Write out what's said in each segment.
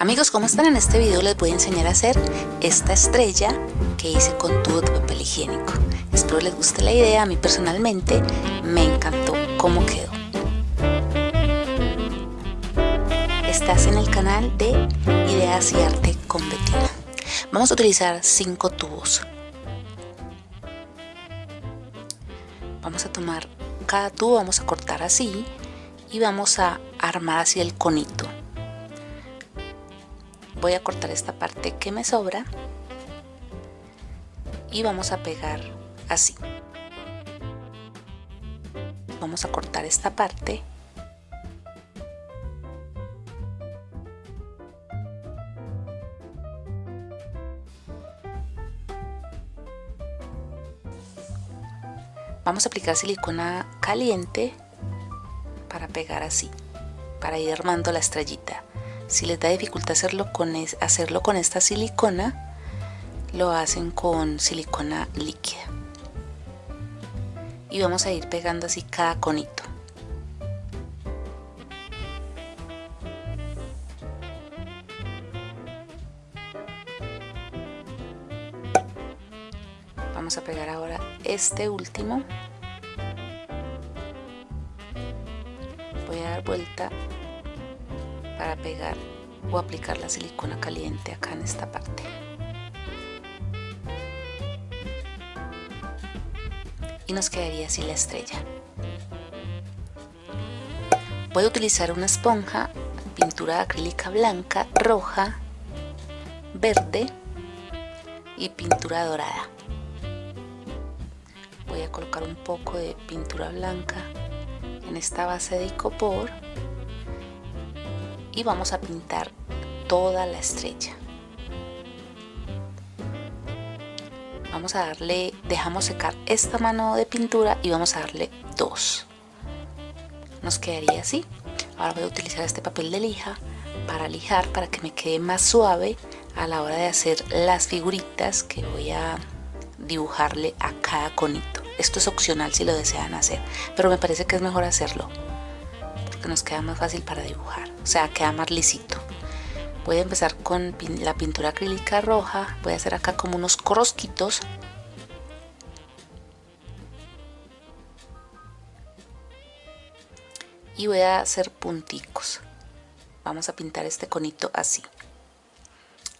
Amigos, ¿cómo están? En este video les voy a enseñar a hacer esta estrella que hice con tubo de papel higiénico. Espero les guste la idea, a mí personalmente me encantó cómo quedó. Estás en el canal de Ideas y Arte con. Vamos a utilizar cinco tubos. Vamos a tomar cada tubo, vamos a cortar así y vamos a armar así el conito voy a cortar esta parte que me sobra y vamos a pegar así. Vamos a cortar esta parte. Vamos a aplicar silicona caliente para pegar así para ir armando la estrellita si les da dificultad hacerlo con, hacerlo con esta silicona, lo hacen con silicona líquida. Y vamos a ir pegando así cada conito. Vamos a pegar ahora este último. Voy a dar vuelta para pegar o aplicar la silicona caliente acá en esta parte. Y nos quedaría así la estrella. Voy a utilizar una esponja pintura acrílica blanca roja verde y pintura dorada. Voy a colocar un poco de pintura blanca en esta base de icopor y vamos a pintar toda la estrella vamos a darle dejamos secar esta mano de pintura y vamos a darle dos. Nos quedaría así. Ahora voy a utilizar este papel de lija para lijar para que me quede más suave a la hora de hacer las figuritas que voy a dibujarle a cada conito. Esto es opcional si lo desean hacer pero me parece que es mejor hacerlo porque nos queda más fácil para dibujar o sea queda más lisito. Voy a empezar con la pintura acrílica roja voy a hacer acá como unos corosquitos y voy a hacer punticos. Vamos a pintar este conito así.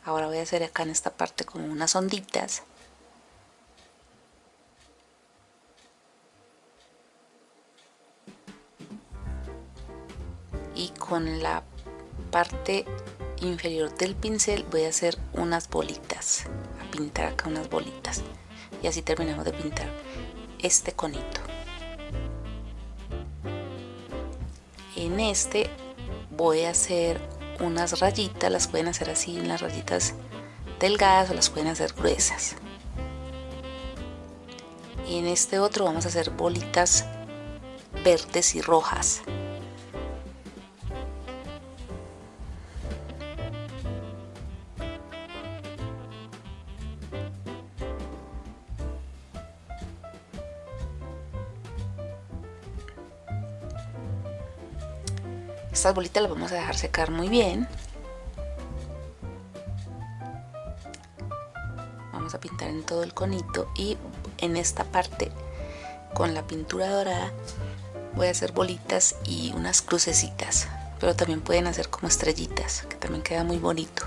Ahora voy a hacer acá en esta parte como unas onditas y con la parte inferior del pincel voy a hacer unas bolitas a pintar acá unas bolitas. Y así terminamos de pintar este conito. En este voy a hacer unas rayitas las pueden hacer así en las rayitas delgadas o las pueden hacer gruesas. Y en este otro vamos a hacer bolitas verdes y rojas Estas bolitas las vamos a dejar secar muy bien. Vamos a pintar en todo el conito y en esta parte con la pintura dorada voy a hacer bolitas y unas crucecitas. Pero también pueden hacer como estrellitas, que también queda muy bonito.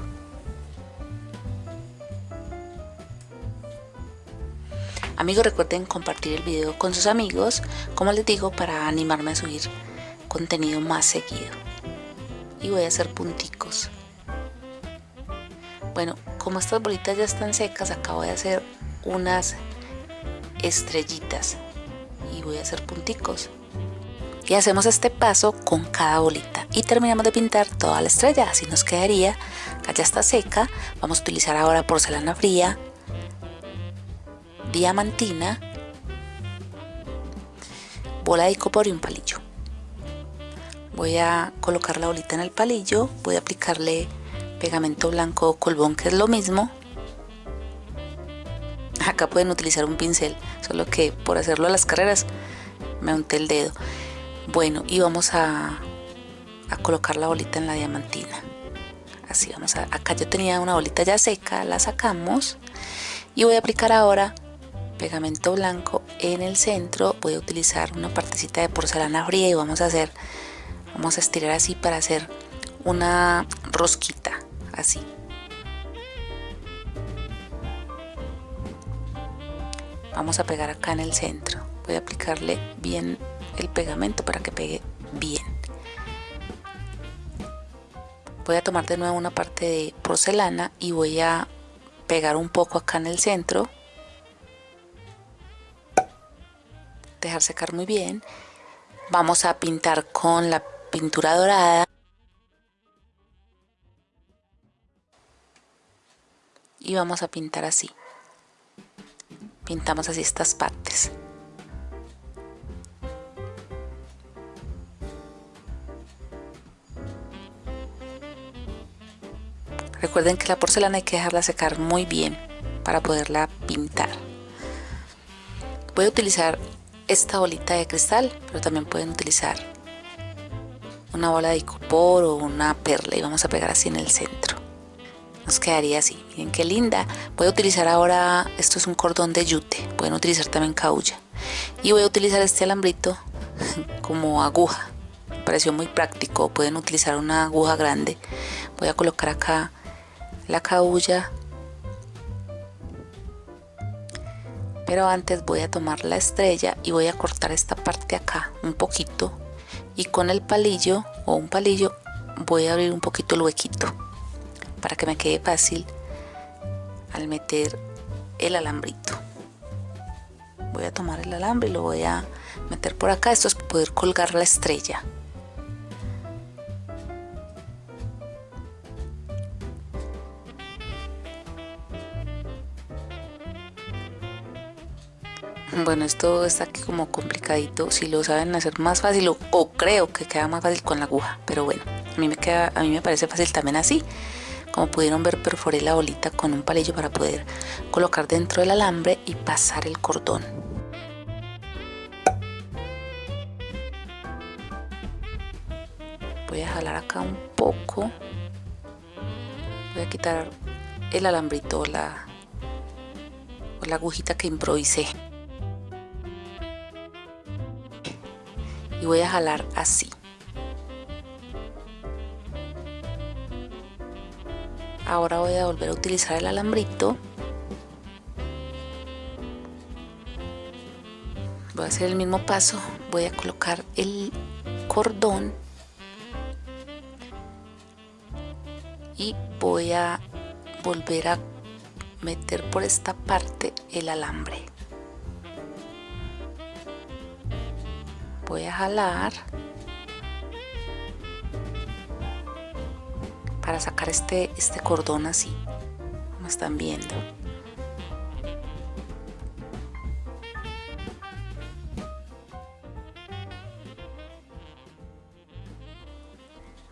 Amigos, recuerden compartir el video con sus amigos, como les digo, para animarme a subir contenido más seguido y voy a hacer punticos. Bueno como estas bolitas ya están secas acabo de hacer unas estrellitas y voy a hacer punticos. Y hacemos este paso con cada bolita. Y terminamos de pintar toda la estrella así nos quedaría. Ya está seca. Vamos a utilizar ahora porcelana fría diamantina bola de icopor y un palillo voy a colocar la bolita en el palillo voy a aplicarle pegamento blanco o colbón que es lo mismo. Acá pueden utilizar un pincel solo que por hacerlo a las carreras me unté el dedo. Bueno y vamos a, a colocar la bolita en la diamantina. Así vamos a acá yo tenía una bolita ya seca la sacamos. Y voy a aplicar ahora pegamento blanco en el centro. Voy a utilizar una partecita de porcelana fría y vamos a hacer vamos a estirar así para hacer una rosquita así. Vamos a pegar acá en el centro. Voy a aplicarle bien el pegamento para que pegue bien. Voy a tomar de nuevo una parte de porcelana y voy a pegar un poco acá en el centro. Dejar secar muy bien. Vamos a pintar con la pintura dorada. Y vamos a pintar así. Pintamos así estas partes. Recuerden que la porcelana hay que dejarla secar muy bien para poderla pintar. Voy a utilizar esta bolita de cristal pero también pueden utilizar una bola de icopor o una perla y vamos a pegar así en el centro. Nos quedaría así. Miren qué linda. Voy a utilizar ahora esto es un cordón de yute. Pueden utilizar también caulla. Y voy a utilizar este alambrito como aguja. Me pareció muy práctico. Pueden utilizar una aguja grande. Voy a colocar acá la caulla. Pero antes voy a tomar la estrella y voy a cortar esta parte acá un poquito y con el palillo o un palillo voy a abrir un poquito el huequito para que me quede fácil al meter el alambrito. Voy a tomar el alambre y lo voy a meter por acá. Esto es poder colgar la estrella bueno esto está aquí como complicadito si lo saben hacer más fácil o, o, creo que queda más fácil con la aguja pero bueno a mí me queda a mí me parece fácil también así como pudieron ver perforé la bolita con un palillo para poder colocar dentro del alambre y pasar el cordón. Voy a jalar acá un poco. Voy a quitar el alambrito la, o la agujita que improvisé. Y voy a jalar así. ahora voy a volver a utilizar el alambrito. Voy a hacer el mismo paso. Voy a colocar el cordón. Y voy a volver a meter por esta parte el alambre voy a jalar para sacar este, este cordón así, como están viendo.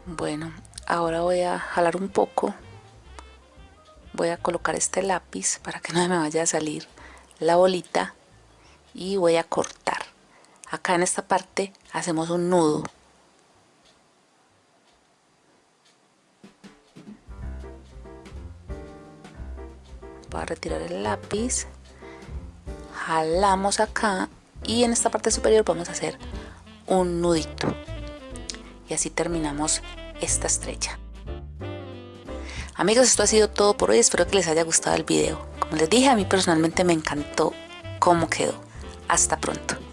Bueno, ahora voy a jalar un poco. Voy a colocar este lápiz para que no me vaya a salir la bolita y voy a cortar. Acá en esta parte hacemos un nudo. Voy a retirar el lápiz. Jalamos acá y en esta parte superior vamos a hacer un nudito. Y así terminamos esta estrella amigos esto ha sido todo por hoy. Espero que les haya gustado el video. Como les dije a mí personalmente me encantó cómo quedó. Hasta pronto